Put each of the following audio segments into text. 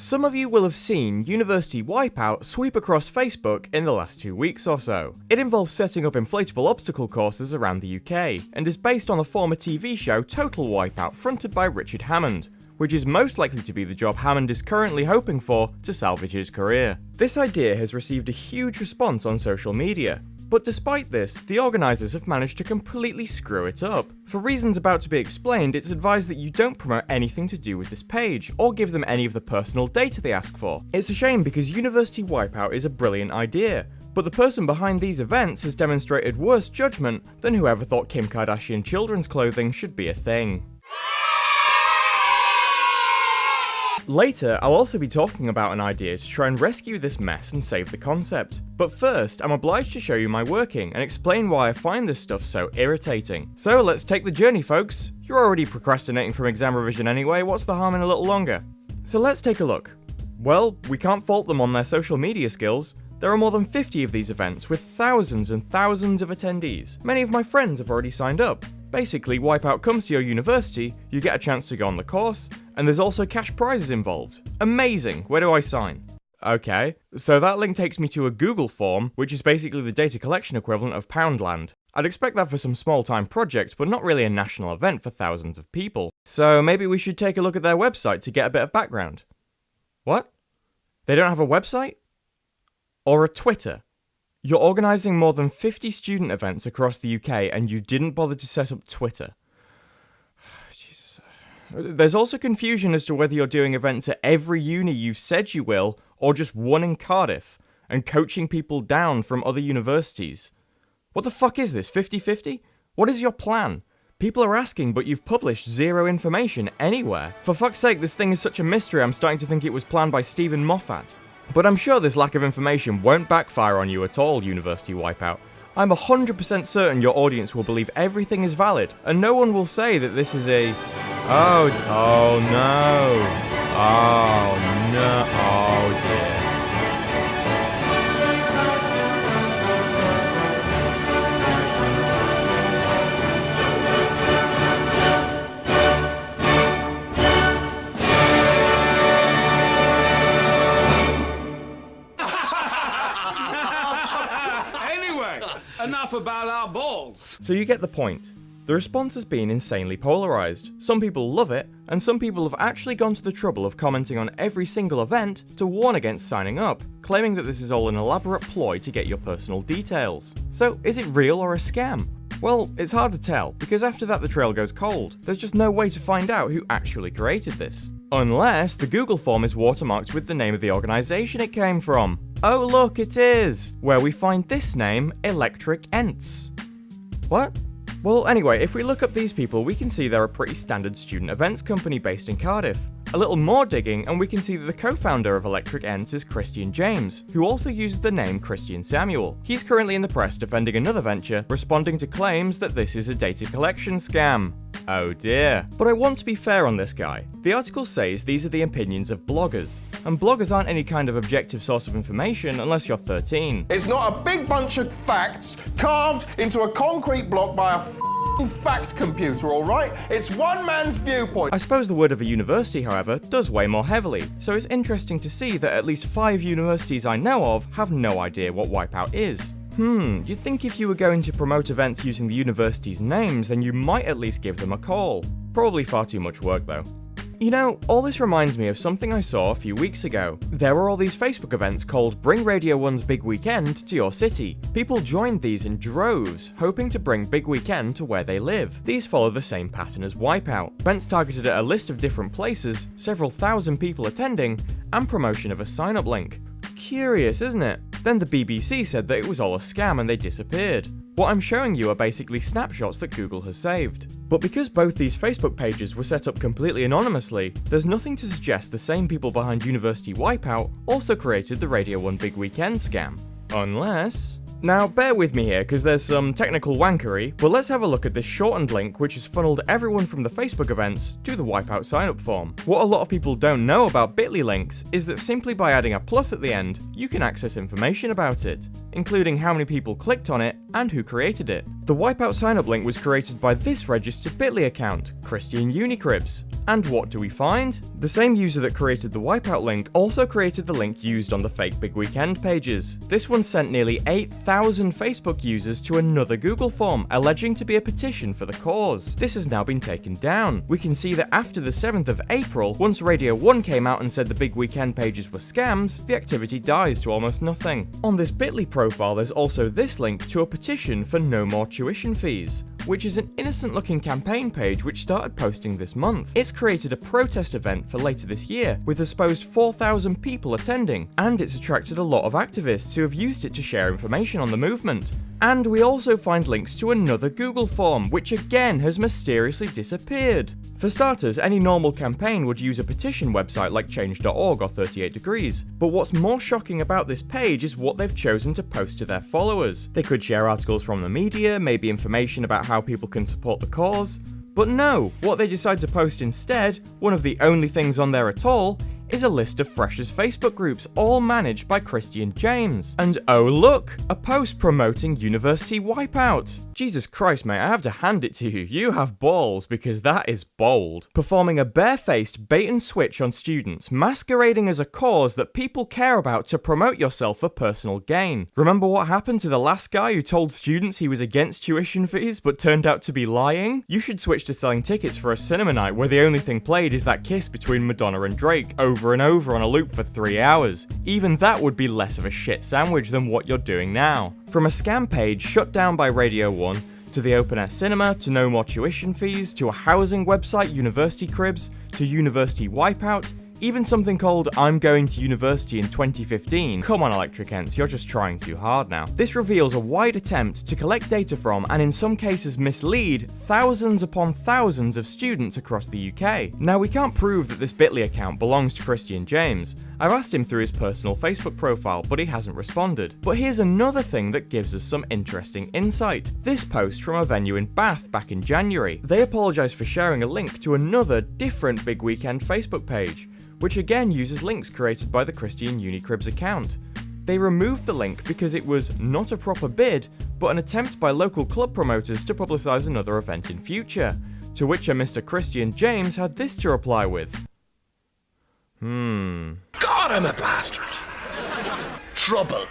Some of you will have seen University Wipeout sweep across Facebook in the last two weeks or so. It involves setting up inflatable obstacle courses around the UK, and is based on the former TV show Total Wipeout fronted by Richard Hammond, which is most likely to be the job Hammond is currently hoping for to salvage his career. This idea has received a huge response on social media, but despite this, the organisers have managed to completely screw it up. For reasons about to be explained, it's advised that you don't promote anything to do with this page, or give them any of the personal data they ask for. It's a shame because University Wipeout is a brilliant idea, but the person behind these events has demonstrated worse judgment than whoever thought Kim Kardashian children's clothing should be a thing. Later, I'll also be talking about an idea to try and rescue this mess and save the concept. But first, I'm obliged to show you my working and explain why I find this stuff so irritating. So let's take the journey, folks. You're already procrastinating from exam revision anyway, what's the harm in a little longer? So let's take a look. Well, we can't fault them on their social media skills. There are more than 50 of these events with thousands and thousands of attendees. Many of my friends have already signed up. Basically, Wipeout comes to your university, you get a chance to go on the course, and there's also cash prizes involved. Amazing, where do I sign? Okay, so that link takes me to a Google form, which is basically the data collection equivalent of Poundland. I'd expect that for some small time project, but not really a national event for thousands of people. So maybe we should take a look at their website to get a bit of background. What? They don't have a website? Or a Twitter? You're organising more than 50 student events across the UK and you didn't bother to set up Twitter. There's also confusion as to whether you're doing events at every uni you've said you will, or just one in Cardiff, and coaching people down from other universities. What the fuck is this, 50-50? What is your plan? People are asking, but you've published zero information anywhere. For fuck's sake, this thing is such a mystery, I'm starting to think it was planned by Steven Moffat. But I'm sure this lack of information won't backfire on you at all, University Wipeout. I'm 100% certain your audience will believe everything is valid, and no one will say that this is a... Oh, oh no. Oh no, oh dear. Enough about our balls. So you get the point. The response has been insanely polarised. Some people love it, and some people have actually gone to the trouble of commenting on every single event to warn against signing up, claiming that this is all an elaborate ploy to get your personal details. So is it real or a scam? Well, it's hard to tell, because after that the trail goes cold. There's just no way to find out who actually created this. Unless the Google form is watermarked with the name of the organisation it came from. Oh look, it is! Where we find this name, Electric Ents. What? Well, anyway, if we look up these people, we can see they're a pretty standard student events company based in Cardiff. A little more digging, and we can see that the co-founder of Electric Ents is Christian James, who also uses the name Christian Samuel. He's currently in the press defending another venture, responding to claims that this is a data collection scam. Oh dear. But I want to be fair on this guy. The article says these are the opinions of bloggers, and bloggers aren't any kind of objective source of information unless you're 13. It's not a big bunch of facts carved into a concrete block by a fact computer, all right? It's one man's viewpoint. I suppose the word of a university, however, does weigh more heavily, so it's interesting to see that at least five universities I know of have no idea what Wipeout is. Hmm, you'd think if you were going to promote events using the university's names, then you might at least give them a call. Probably far too much work though. You know, all this reminds me of something I saw a few weeks ago. There were all these Facebook events called Bring Radio 1's Big Weekend to your city. People joined these in droves, hoping to bring Big Weekend to where they live. These follow the same pattern as Wipeout. Events targeted at a list of different places, several thousand people attending, and promotion of a sign-up link. Curious, isn't it? Then the BBC said that it was all a scam and they disappeared. What I'm showing you are basically snapshots that Google has saved. But because both these Facebook pages were set up completely anonymously, there's nothing to suggest the same people behind University Wipeout also created the Radio 1 Big Weekend scam. Unless... Now, bear with me here, because there's some technical wankery, but let's have a look at this shortened link which has funneled everyone from the Facebook events to the Wipeout sign-up form. What a lot of people don't know about bit.ly links is that simply by adding a plus at the end, you can access information about it, including how many people clicked on it and who created it. The Wipeout sign-up link was created by this registered Bitly account, Christian Unicribs. And what do we find? The same user that created the Wipeout link also created the link used on the fake Big Weekend pages. This one sent nearly 8,000 Facebook users to another Google form, alleging to be a petition for the cause. This has now been taken down. We can see that after the 7th of April, once Radio 1 came out and said the Big Weekend pages were scams, the activity dies to almost nothing. On this Bitly profile, there's also this link to a petition for no more tuition fees which is an innocent looking campaign page which started posting this month. It's created a protest event for later this year, with a supposed 4,000 people attending, and it's attracted a lot of activists who have used it to share information on the movement. And we also find links to another Google form, which again has mysteriously disappeared. For starters, any normal campaign would use a petition website like change.org or 38 Degrees, but what's more shocking about this page is what they've chosen to post to their followers. They could share articles from the media, maybe information about how people can support the cause, but no, what they decide to post instead, one of the only things on there at all, is a list of Freshers Facebook groups, all managed by Christian James. And oh look, a post promoting University Wipeout. Jesus Christ, mate, I have to hand it to you. You have balls, because that is bold. Performing a barefaced bait and switch on students, masquerading as a cause that people care about to promote yourself for personal gain. Remember what happened to the last guy who told students he was against tuition fees but turned out to be lying? You should switch to selling tickets for a cinema night where the only thing played is that kiss between Madonna and Drake over over and over on a loop for three hours. Even that would be less of a shit sandwich than what you're doing now. From a scam page shut down by Radio 1, to the open air cinema, to no more tuition fees, to a housing website, University Cribs, to University Wipeout, even something called I'm Going to University in 2015. Come on, Electric Ents, you're just trying too hard now. This reveals a wide attempt to collect data from, and in some cases mislead, thousands upon thousands of students across the UK. Now, we can't prove that this Bitly account belongs to Christian James. I've asked him through his personal Facebook profile, but he hasn't responded. But here's another thing that gives us some interesting insight. This post from a venue in Bath back in January. They apologise for sharing a link to another different Big Weekend Facebook page which again uses links created by the Christian Unicribs account. They removed the link because it was not a proper bid, but an attempt by local club promoters to publicise another event in future, to which a Mr. Christian James had this to reply with. Hmm. God, I'm a bastard! Trouble.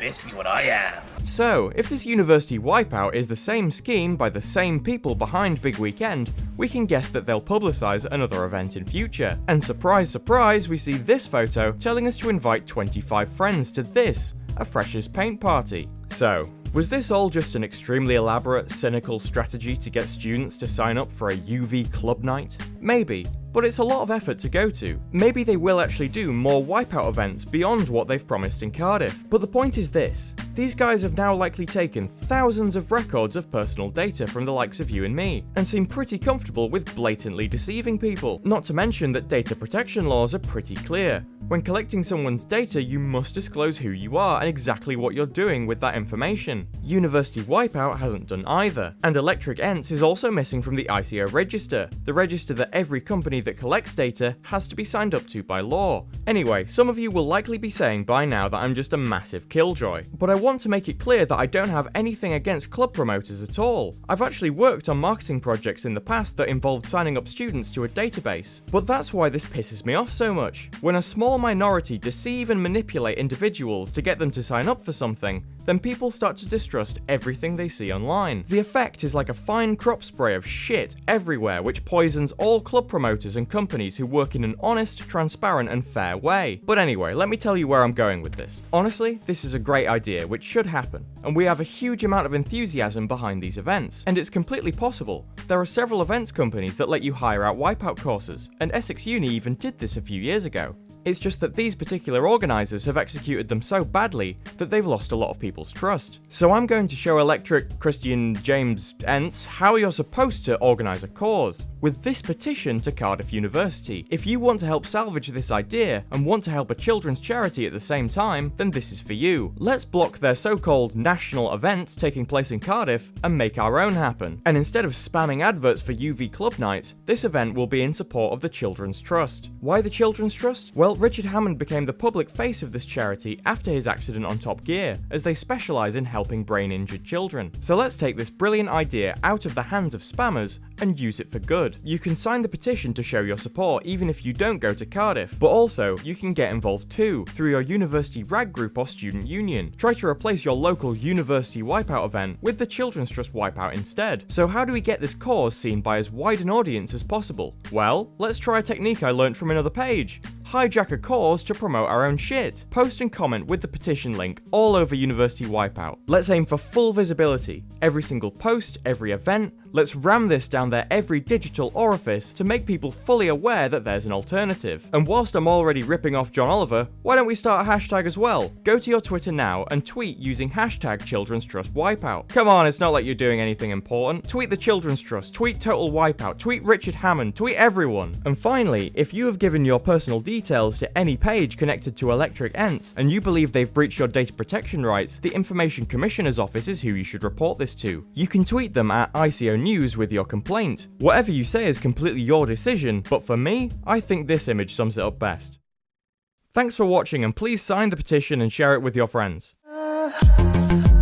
Basically what I am. So, if this university wipeout is the same scheme by the same people behind Big Weekend, we can guess that they'll publicise another event in future. And surprise, surprise, we see this photo telling us to invite 25 friends to this, a freshers paint party. So, was this all just an extremely elaborate, cynical strategy to get students to sign up for a UV club night? Maybe, but it's a lot of effort to go to. Maybe they will actually do more Wipeout events beyond what they've promised in Cardiff. But the point is this, these guys have now likely taken thousands of records of personal data from the likes of you and me, and seem pretty comfortable with blatantly deceiving people. Not to mention that data protection laws are pretty clear. When collecting someone's data, you must disclose who you are and exactly what you're doing with that information. University Wipeout hasn't done either, and Electric Ents is also missing from the ICO register, the register that every company that collects data has to be signed up to by law. Anyway, some of you will likely be saying by now that I'm just a massive killjoy, but I want to make it clear that I don't have anything against club promoters at all. I've actually worked on marketing projects in the past that involved signing up students to a database, but that's why this pisses me off so much. When a small minority deceive and manipulate individuals to get them to sign up for something, then people start to distrust everything they see online. The effect is like a fine crop spray of shit everywhere which poisons all club promoters and companies who work in an honest, transparent and fair way. But anyway, let me tell you where I'm going with this. Honestly, this is a great idea which should happen, and we have a huge amount of enthusiasm behind these events, and it's completely possible. There are several events companies that let you hire out wipeout courses, and Essex Uni even did this a few years ago. It's just that these particular organisers have executed them so badly that they've lost a lot of people's trust. So I'm going to show Electric Christian James Ents how you're supposed to organise a cause, with this petition to Cardiff University. If you want to help salvage this idea, and want to help a children's charity at the same time, then this is for you. Let's block their so-called national event taking place in Cardiff, and make our own happen. And instead of spamming adverts for UV club nights, this event will be in support of the Children's Trust. Why the Children's Trust? Well, Well, Richard Hammond became the public face of this charity after his accident on Top Gear, as they specialise in helping brain injured children. So let's take this brilliant idea out of the hands of spammers and use it for good. You can sign the petition to show your support even if you don't go to Cardiff, but also you can get involved too through your university rag group or student union. Try to replace your local university wipeout event with the Children's Trust wipeout instead. So how do we get this cause seen by as wide an audience as possible? Well, let's try a technique I learnt from another page hijack a cause to promote our own shit. Post and comment with the petition link all over University Wipeout. Let's aim for full visibility. Every single post, every event, let's ram this down their every digital orifice to make people fully aware that there's an alternative. And whilst I'm already ripping off John Oliver, why don't we start a hashtag as well? Go to your Twitter now and tweet using hashtag Children's Trust Wipeout. Come on, it's not like you're doing anything important. Tweet the Children's Trust, tweet Total Wipeout, tweet Richard Hammond, tweet everyone. And finally, if you have given your personal details details to any page connected to Electric Ents, and you believe they've breached your data protection rights, the Information Commissioner's Office is who you should report this to. You can tweet them at ICO News with your complaint. Whatever you say is completely your decision, but for me, I think this image sums it up best. Thanks for watching and please sign the petition and share it with your friends.